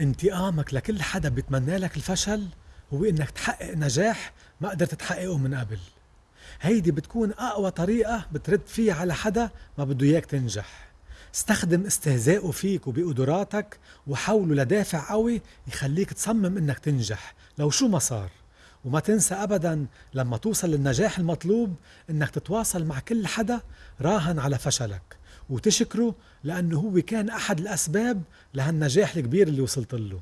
انتقامك لكل حدا بيتمنى لك الفشل هو إنك تحقق نجاح ما قدرت تحققه من قبل. هيدي بتكون أقوى طريقة بترد فيها على حدا ما بده إياك تنجح. استخدم استهزائه فيك وبقدراتك وحوله لدافع قوي يخليك تصمم إنك تنجح لو شو ما صار. وما تنسى ابدا لما توصل للنجاح المطلوب إنك تتواصل مع كل حدا راهن على فشلك. وتشكره لأنه هو كان أحد الأسباب لهالنجاح الكبير اللي وصلت له.